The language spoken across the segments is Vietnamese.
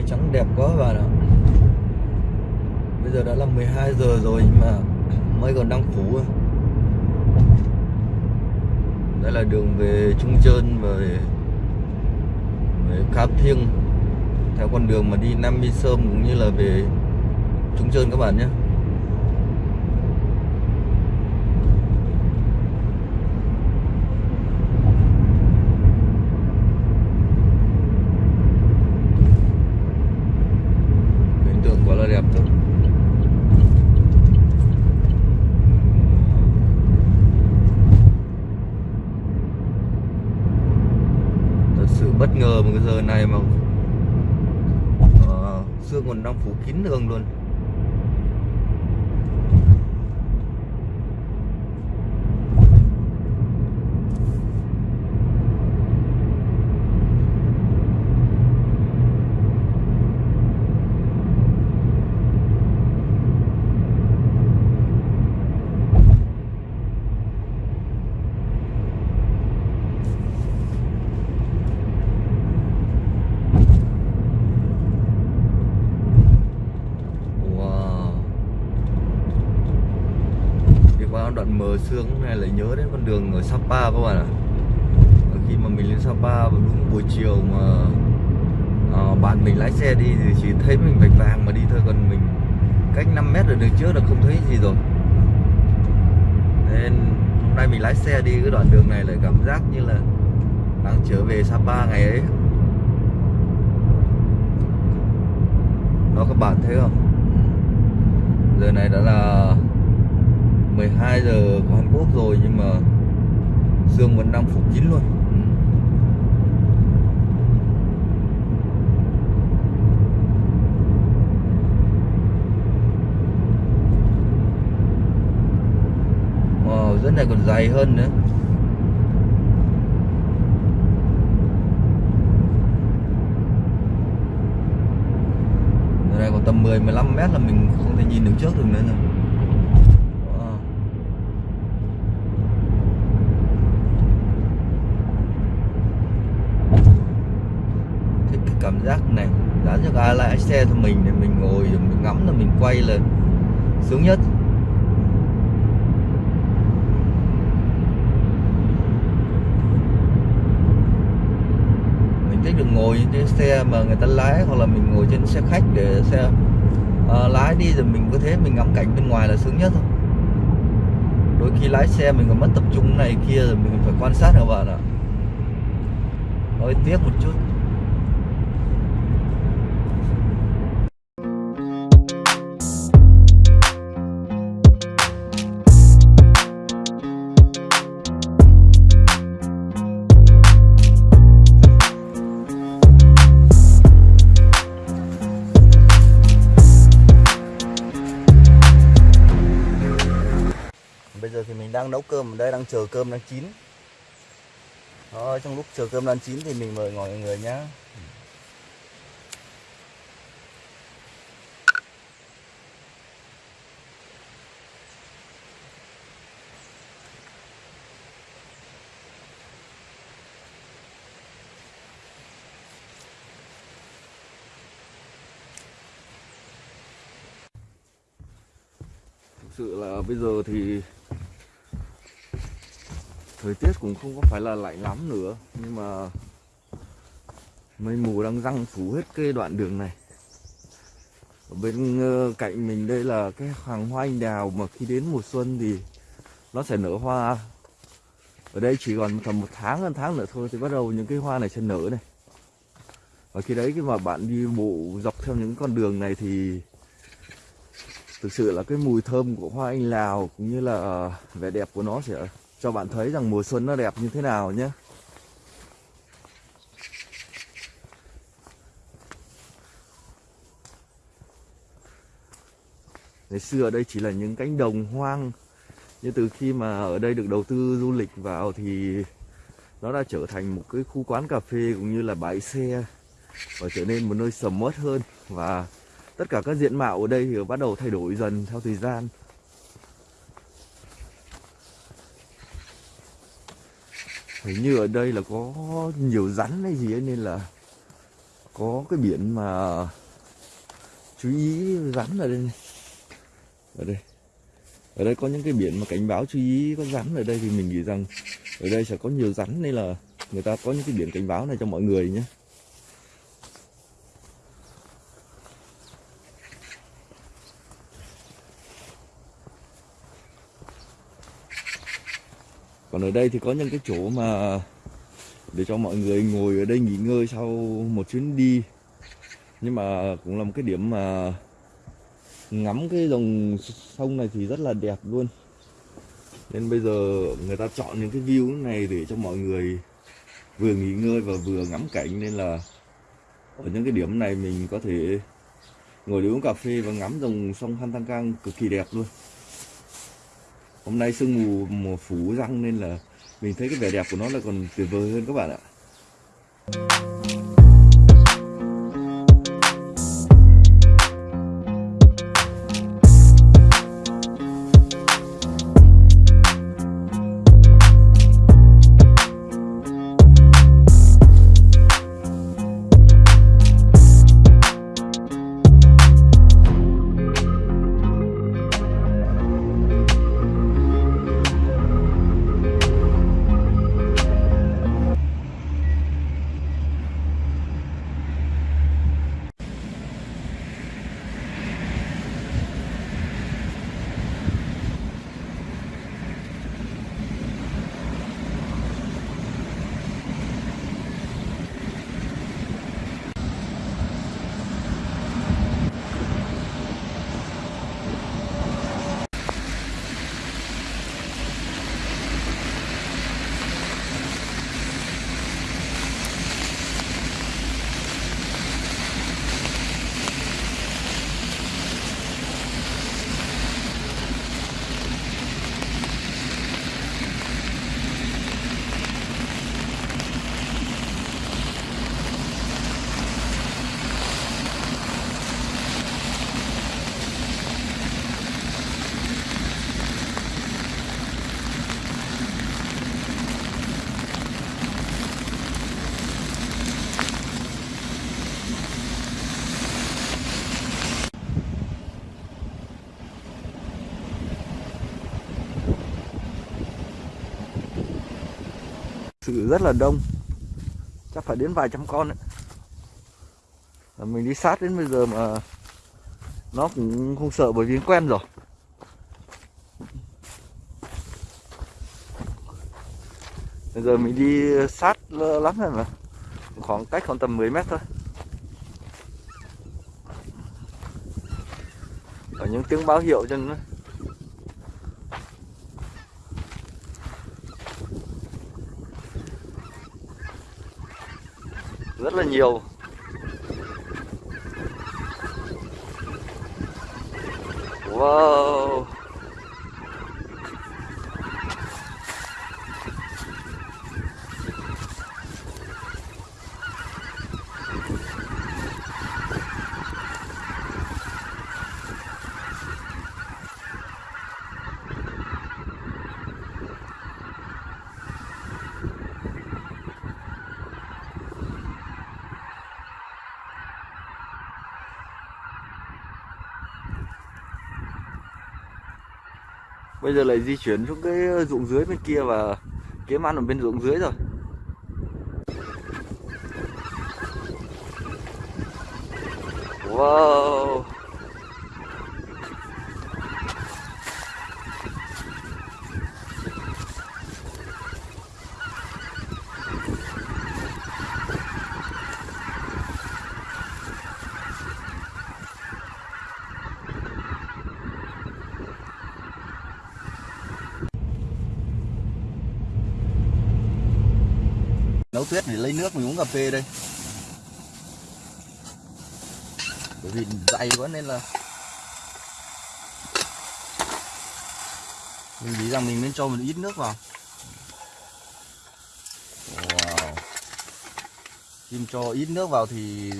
mây trắng đẹp quá các bạn ạ. Bây giờ đã là 12 giờ rồi mà mây còn đang phủ đây là đường về Trung Trơn và về, về Cáp Thiêng. Theo con đường mà đi Nam Mi Sơn cũng như là về Trung Trơn các bạn nhé cảnh tượng quá là đẹp thôi. Thật sự bất ngờ một cái giờ này mà à, uh, sương còn đang phủ kín đường luôn Wow Đi qua đoạn mờ sương này lại nhớ đến con đường ở Sapa các bạn ạ. À. Khi mà mình lên Sapa vào đúng buổi chiều mà à, bạn mình lái xe đi thì chỉ thấy mình vạch vàng mà đi thôi Còn mình cách 5 mét ở đường trước là không thấy gì rồi. Nên hôm nay mình lái xe đi cái đoạn đường này lại cảm giác như là đang trở về Sapa ngày ấy. Đó các bạn thấy không? Giờ này đã là 12 giờ của Hàn Quốc rồi nhưng mà Dương vẫn đang phục chín luôn. Ừ. Wow, rất này còn dày hơn nữa. Giờ này còn tầm 10 15 mét là mình không thể nhìn được trước được nữa rồi. Wow. Thích cái cảm giác này Dán cho ai lại xe cho mình để mình ngồi rồi mình ngắm là mình quay là sướng nhất. Mình thích được ngồi trên xe mà người ta lái hoặc là mình ngồi trên xe khách để xe uh, lái đi rồi mình có thế mình ngắm cảnh bên ngoài là sướng nhất thôi. Đôi khi lái xe mình còn mất tập trung này kia rồi mình phải quan sát các bạn ạ. Hơi tiếc một chút. Bây giờ thì mình đang nấu cơm ở đây đang chờ cơm đang chín. Đó, trong lúc chờ cơm đang chín thì mình mời mọi người nhé thực sự là bây giờ thì thời tiết cũng không có phải là lạnh lắm nữa, nhưng mà mây mù đang răng phủ hết cái đoạn đường này. Ở bên ờ, cạnh mình đây là cái hàng hoa anh đào, mà khi đến mùa xuân thì nó sẽ nở hoa. Ở đây chỉ còn tầm một tháng hơn tháng nữa thôi thì bắt đầu những cái hoa này sẽ nở này. Và khi đấy khi mà bạn đi bộ dọc theo những con đường này thì thực sự là cái mùi thơm của hoa anh lào cũng như là vẻ đẹp của nó sẽ cho bạn thấy rằng mùa xuân nó đẹp như thế nào nhé. Ngày xưa ở đây chỉ là những cánh đồng hoang, nhưng từ khi mà ở đây được đầu tư du lịch vào thì nó đã trở thành một cái khu quán cà phê cũng như là bãi xe và trở nên một nơi sầm uất hơn. Và tất cả các diện mạo ở đây thì bắt đầu thay đổi dần theo thời gian. Hình như ở đây là có nhiều rắn hay gì ấy, nên là có cái biển mà chú ý rắn ở đây này. ở đây ở đây có những cái biển mà cảnh báo chú ý có rắn ở đây thì mình nghĩ rằng ở đây sẽ có nhiều rắn, nên là người ta có những cái biển cảnh báo này cho mọi người nhé còn ở đây thì có những cái chỗ mà để cho mọi người ngồi ở đây nghỉ ngơi sau một chuyến đi. Nhưng mà cũng là một cái điểm mà ngắm cái dòng sông này thì rất là đẹp luôn. Nên bây giờ người ta chọn những cái view này để cho mọi người vừa nghỉ ngơi và vừa ngắm cảnh. Nên là ở những cái điểm này mình có thể ngồi để uống cà phê và ngắm dòng sông Hantangang cực kỳ đẹp luôn hôm nay sương mù mùa phủ răng nên là mình thấy cái vẻ đẹp của nó là còn tuyệt vời hơn các bạn ạ. Sự rất là đông. Chắc phải đến vài trăm con đấy mình đi sát đến bây giờ mà nó cũng không sợ bởi vì quen rồi. Bây giờ mình đi sát lắm rồi mà. Khoảng cách khoảng tầm 10 mét thôi. Ở những tiếng báo hiệu cho nó. Rất là nhiều. Wow. Bây giờ lại di chuyển xuống cái ờ, ruộng dưới bên kia và kiếm ăn ở bên ruộng dưới rồi. Wow. Nấu tuyết để lấy nước mình uống cà phê đây. Bởi vì dày quá nên là mình nghĩ rằng mình nên cho một ít nước vào. Wow. Kim cho ít nước vào thì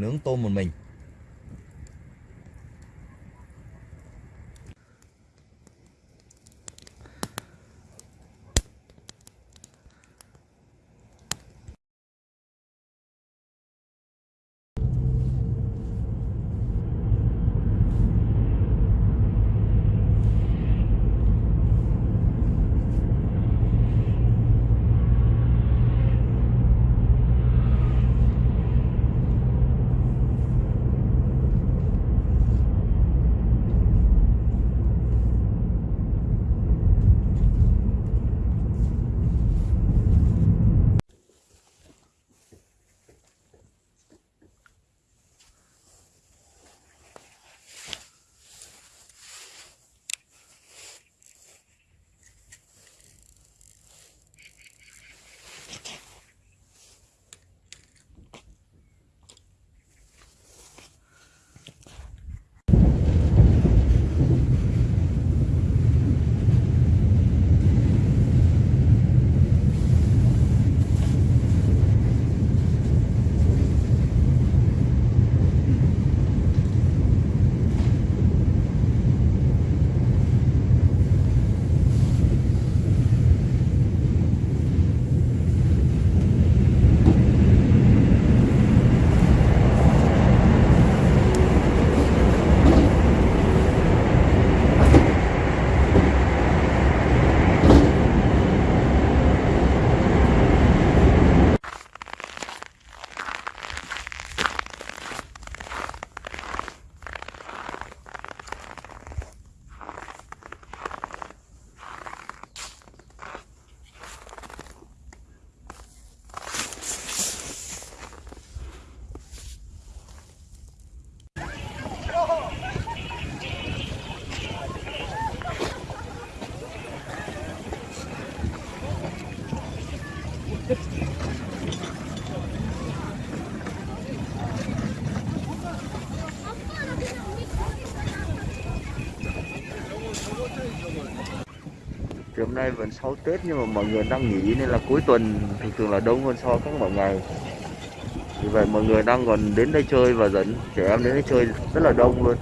nướng tôm một mình. Hôm nay vẫn sau Tết nhưng mà mọi người đang nghỉ nên là cuối tuần thường thường là đông hơn so với các mọi ngày. Vì vậy mọi người đang còn đến đây chơi và dẫn trẻ em đến đây chơi rất là đông luôn.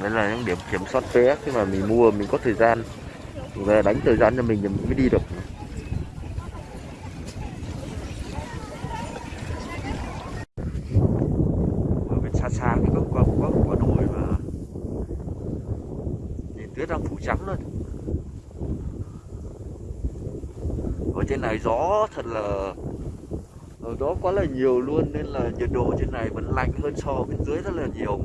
Đấy là những điểm kiểm soát vé khi mà mình mua, mình có thời gian. Mình về đánh thời gian cho mình thì mình mới đi được. Ở bên xa xa thì có có có quả đồi mà. Nhìn tuyết đang phủ trắng luôn ở trên này gió thật là, ở đó quá là nhiều luôn, nên là nhiệt độ trên này vẫn lạnh hơn so bên dưới rất là nhiều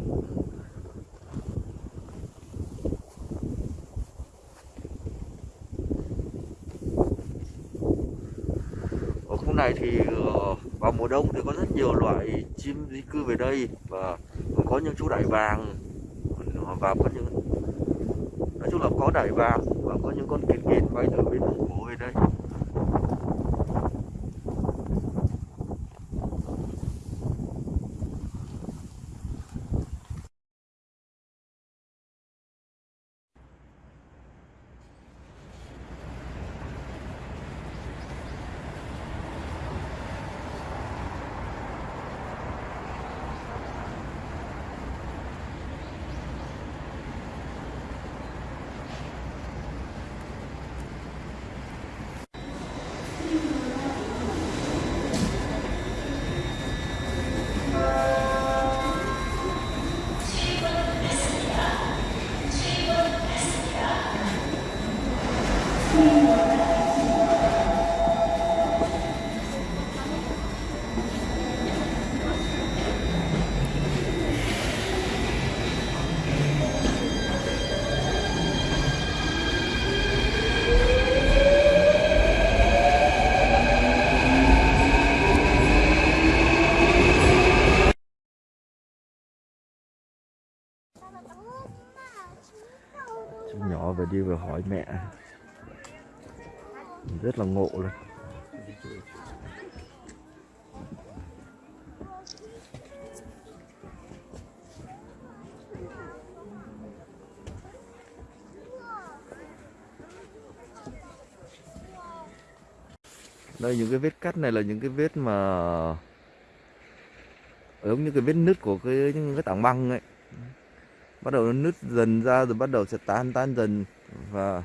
ở khu này thì ờ, vào mùa đông thì có rất nhiều loại chim di cư về đây và có những chú đại vàng. Ờ, và có những, nói chung là có đại vàng và có những con kiến kiến bay từ bên Mông Cổ về đây. Hỏi mẹ. Rất là ngộ luôn. Đây, những cái vết cắt này là những cái vết mà giống như cái vết nứt của cái, những cái tảng băng ấy. Bắt đầu nó nứt dần ra rồi bắt đầu sẽ tan tan dần và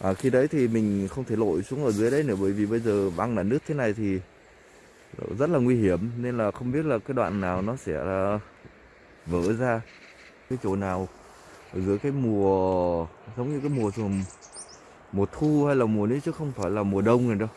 à, khi đấy thì mình không thể lội xuống ở dưới đấy nữa bởi vì bây giờ băng là nước thế này thì rất là nguy hiểm nên là không biết là cái đoạn nào nó sẽ vỡ ra. Cái chỗ nào ở dưới cái mùa giống như cái mùa mùa thu hay là mùa đấy chứ không phải là mùa đông này đâu.